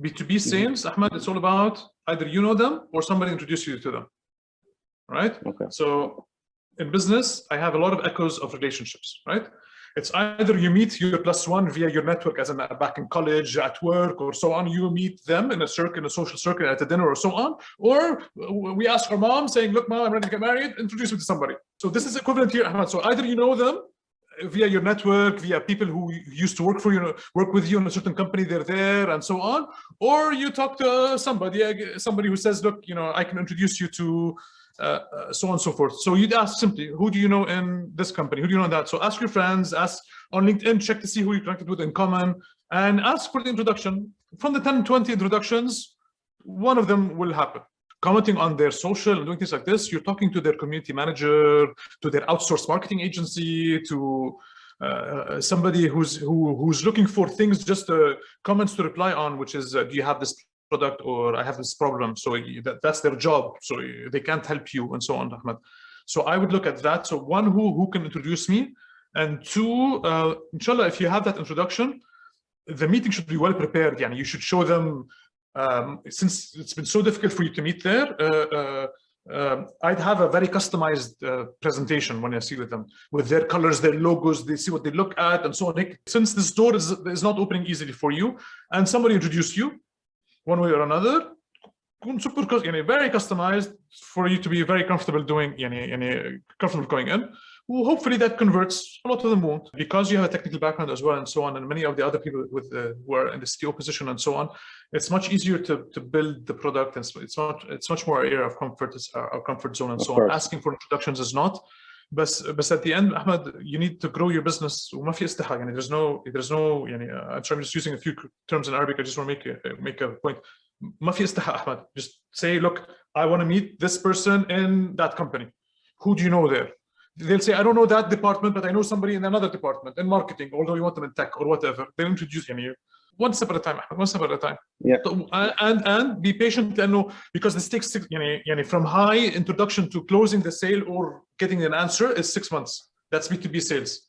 B2B sales, Ahmed, it's all about either you know them or somebody introduced you to them, right? Okay. So in business, I have a lot of echoes of relationships, right? It's either you meet your plus one via your network as in uh, back in college, at work, or so on. You meet them in a circle, in a social circle, at a dinner, or so on. Or we ask our mom, saying, "Look, mom, I'm ready to get married. Introduce me to somebody." So this is equivalent here, Ahmed. So either you know them via your network, via people who used to work for you, work with you in a certain company, they're there, and so on. Or you talk to somebody, somebody who says, "Look, you know, I can introduce you to." Uh, uh, so on and so forth. So you'd ask simply, who do you know in this company? Who do you know in that? So ask your friends, ask on LinkedIn, check to see who you connected with in common, and ask for the introduction. From the 10, 20 introductions, one of them will happen. Commenting on their social and doing things like this, you're talking to their community manager, to their outsourced marketing agency, to uh, somebody who's who, who's looking for things, just uh, comments to reply on, which is, uh, do you have this product or I have this problem. So that, that's their job. So they can't help you and so on, Ahmed. So I would look at that. So one, who, who can introduce me? And two, uh, inshallah, if you have that introduction, the meeting should be well prepared. Yani you should show them, um, since it's been so difficult for you to meet there, uh, uh, um, I'd have a very customized uh, presentation when I see with them, with their colors, their logos, they see what they look at and so on. Since this door is, is not opening easily for you and somebody introduced you, one way or another super يعني very customized for you to be very comfortable doing يعني يعني comfortable going in well, hopefully that converts a lot of them won't because you have a technical background as well and so on and many of the other people with uh, who are in the CTO position and so on it's much easier to to build the product and it's much it's much more area of comfort it's our, our comfort zone and Of so course. on asking for introductions is not but but at the end Ahmed you need to grow your business وما في استحى يعني there's no there's no يعني uh, I'm sorry, I'm just using a few terms in Arabic I just want to make a, make a point Mafista Ahmad. Just say, look, I want to meet this person in that company. Who do you know there? They'll say, I don't know that department, but I know somebody in another department in marketing, although you want them in tech or whatever. They'll introduce him here. One step at a time, one step at a time. Yeah. So, and and be patient and know because this takes six, you know, you know, from high introduction to closing the sale or getting an answer is six months. That's B2B sales.